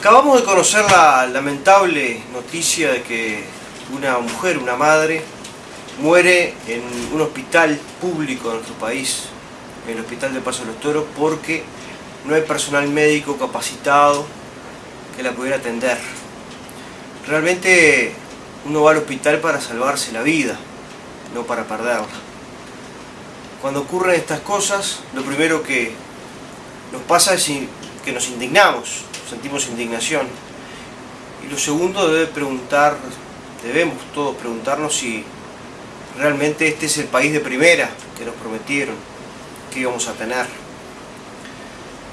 Acabamos de conocer la lamentable noticia de que una mujer, una madre, muere en un hospital público de nuestro país, en el Hospital de Paso de los Toros, porque no hay personal médico capacitado que la pudiera atender. Realmente uno va al hospital para salvarse la vida, no para perderla. Cuando ocurren estas cosas, lo primero que nos pasa es que nos indignamos, sentimos indignación. Y lo segundo debe preguntar, debemos todos preguntarnos si realmente este es el país de primera que nos prometieron que íbamos a tener.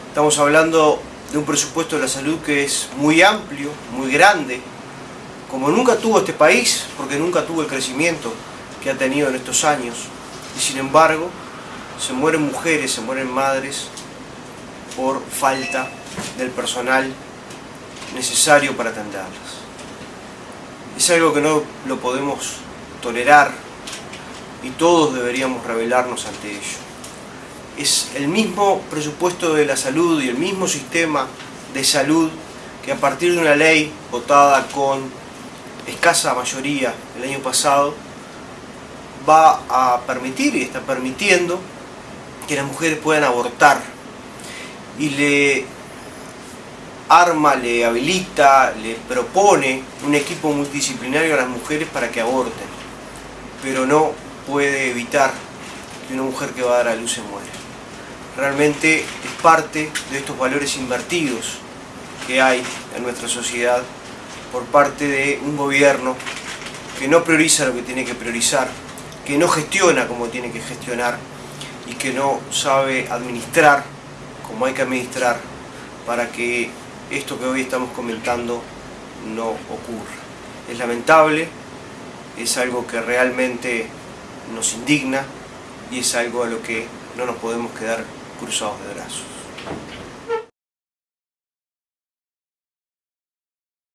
Estamos hablando de un presupuesto de la salud que es muy amplio, muy grande, como nunca tuvo este país, porque nunca tuvo el crecimiento que ha tenido en estos años. Y sin embargo, se mueren mujeres, se mueren madres por falta del personal necesario para atenderlas. Es algo que no lo podemos tolerar y todos deberíamos rebelarnos ante ello. Es el mismo presupuesto de la salud y el mismo sistema de salud que a partir de una ley votada con escasa mayoría el año pasado va a permitir y está permitiendo que las mujeres puedan abortar y le arma, le habilita, le propone un equipo multidisciplinario a las mujeres para que aborten, pero no puede evitar que una mujer que va a dar a luz se muera. Realmente es parte de estos valores invertidos que hay en nuestra sociedad por parte de un gobierno que no prioriza lo que tiene que priorizar, que no gestiona como tiene que gestionar y que no sabe administrar como hay que administrar para que esto que hoy estamos comentando no ocurra. Es lamentable, es algo que realmente nos indigna y es algo a lo que no nos podemos quedar cruzados de brazos.